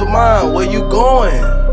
to mind. Where you going?